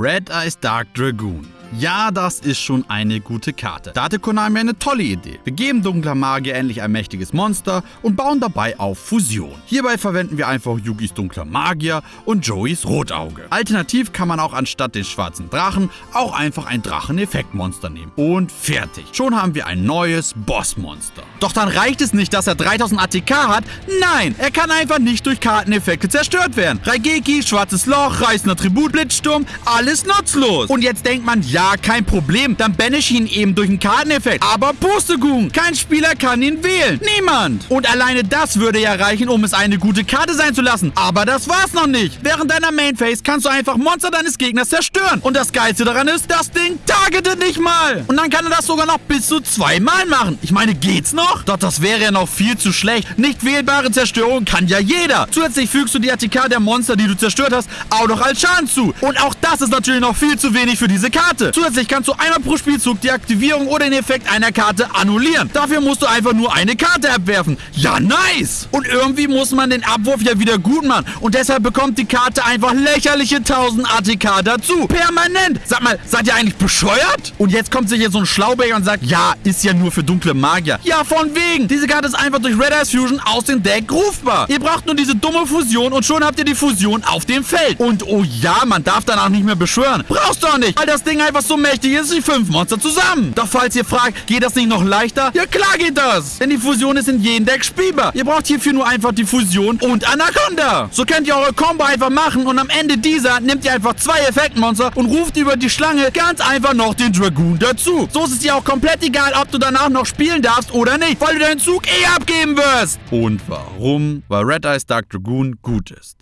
Red Eyes Dark Dragoon. Ja, das ist schon eine gute Karte. Da hatte Konami eine tolle Idee. Wir geben dunkler Magier endlich ein mächtiges Monster und bauen dabei auf Fusion. Hierbei verwenden wir einfach Yugis dunkler Magier und Joeys Rotauge. Alternativ kann man auch anstatt den schwarzen Drachen auch einfach ein Drachen-Effektmonster nehmen. Und fertig. Schon haben wir ein neues Bossmonster. Doch dann reicht es nicht, dass er 3000 ATK hat. Nein, er kann einfach nicht durch Karteneffekte zerstört werden. Raigeki, schwarzes Loch, reißender Tribut, Blitzsturm, alles nutzlos. Und jetzt denkt man, ja, ja, kein Problem. Dann banish ihn eben durch einen Karteneffekt. Aber Pustekuchen, kein Spieler kann ihn wählen. Niemand. Und alleine das würde ja reichen, um es eine gute Karte sein zu lassen. Aber das war's noch nicht. Während deiner Mainphase kannst du einfach Monster deines Gegners zerstören. Und das Geilste daran ist, das Ding targetet nicht mal. Und dann kann er das sogar noch bis zu zweimal machen. Ich meine, geht's noch? Doch das wäre ja noch viel zu schlecht. Nicht wählbare Zerstörung kann ja jeder. Zusätzlich fügst du die ATK der Monster, die du zerstört hast, auch noch als Schaden zu. Und auch das ist natürlich noch viel zu wenig für diese Karte. Zusätzlich kannst du einmal pro Spielzug die Aktivierung oder den Effekt einer Karte annullieren. Dafür musst du einfach nur eine Karte abwerfen. Ja, nice! Und irgendwie muss man den Abwurf ja wieder gut machen. Und deshalb bekommt die Karte einfach lächerliche 1000 ATK dazu. Permanent. Sag mal, seid ihr eigentlich bescheuert? Und jetzt kommt sich hier so ein Schlauberger und sagt, ja, ist ja nur für dunkle Magier. Ja, von wegen. Diese Karte ist einfach durch Red Eyes Fusion aus dem Deck rufbar. Ihr braucht nur diese dumme Fusion und schon habt ihr die Fusion auf dem Feld. Und oh ja, man darf danach nicht mehr beschwören. Brauchst du auch nicht, weil das Ding einfach was so mächtig ist wie fünf Monster zusammen. Doch falls ihr fragt, geht das nicht noch leichter? Ja klar geht das. Denn die Fusion ist in jedem Deck spielbar. Ihr braucht hierfür nur einfach die Fusion und Anaconda. So könnt ihr eure Combo einfach machen und am Ende dieser nehmt ihr einfach zwei Effektmonster und ruft über die Schlange ganz einfach noch den Dragoon dazu. So ist es dir auch komplett egal, ob du danach noch spielen darfst oder nicht, weil du deinen Zug eh abgeben wirst. Und warum? Weil Red Eyes Dark Dragoon gut ist.